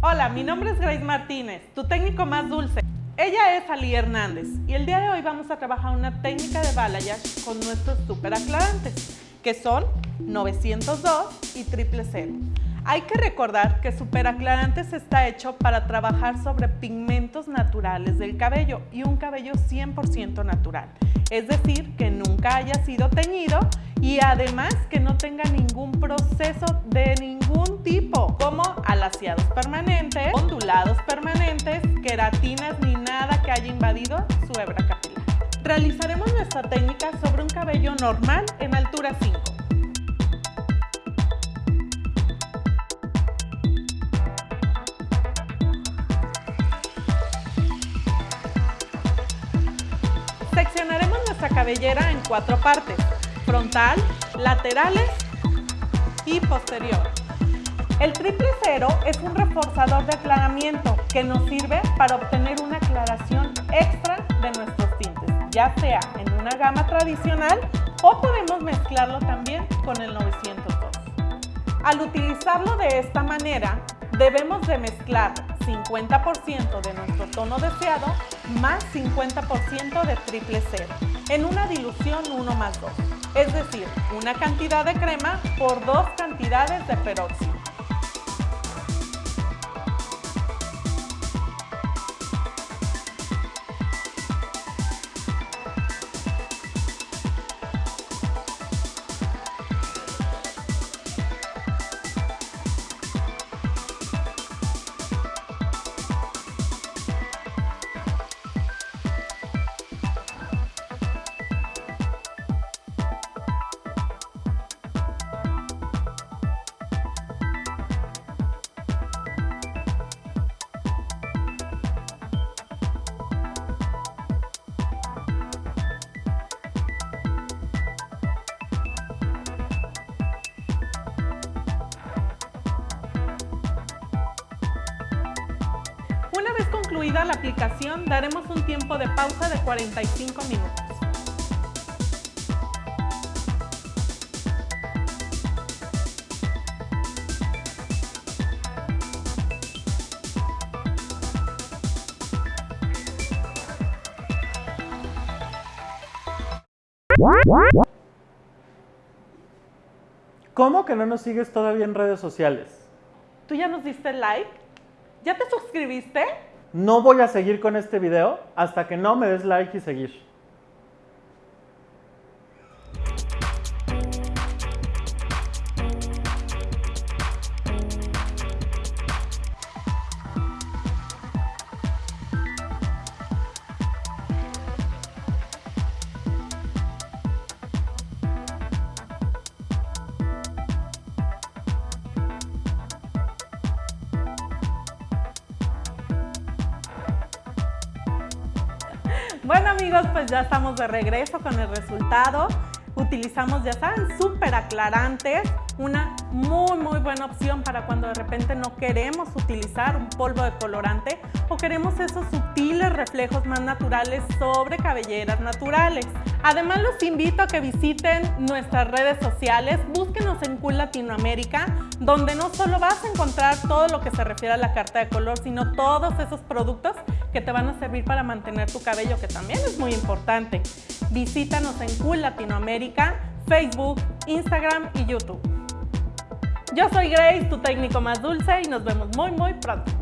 Hola, mi nombre es Grace Martínez, tu técnico más dulce. Ella es Ali Hernández y el día de hoy vamos a trabajar una técnica de balayage con nuestros super aclarantes, que son 902 y 000. Hay que recordar que Superaclarantes está hecho para trabajar sobre pigmentos naturales del cabello y un cabello 100% natural. Es decir, que nunca haya sido teñido y además que no tenga ningún proceso de ningún permanentes, ondulados permanentes, queratinas ni nada que haya invadido su hebra capilar. Realizaremos nuestra técnica sobre un cabello normal en altura 5. Seccionaremos nuestra cabellera en cuatro partes, frontal, laterales y posterior. El triple cero es un reforzador de aclaramiento que nos sirve para obtener una aclaración extra de nuestros tintes, ya sea en una gama tradicional o podemos mezclarlo también con el 902. Al utilizarlo de esta manera, debemos de mezclar 50% de nuestro tono deseado más 50% de triple cero en una dilución 1 más 2, es decir, una cantidad de crema por dos cantidades de peróxido. Concluida la aplicación, daremos un tiempo de pausa de 45 minutos. ¿Cómo que no nos sigues todavía en redes sociales? ¿Tú ya nos diste like? ¿Ya te suscribiste? No voy a seguir con este video hasta que no me des like y seguir. Bueno amigos, pues ya estamos de regreso con el resultado. Utilizamos, ya saben, súper aclarantes, una muy muy buena opción para cuando de repente no queremos utilizar un polvo de colorante o queremos esos sutiles reflejos más naturales sobre cabelleras naturales. Además los invito a que visiten nuestras redes sociales, búsquenos en Cool Latinoamérica, donde no solo vas a encontrar todo lo que se refiere a la carta de color, sino todos esos productos que te van a servir para mantener tu cabello, que también es muy importante. Visítanos en Cool Latinoamérica, Facebook, Instagram y YouTube. Yo soy Grace, tu técnico más dulce y nos vemos muy muy pronto.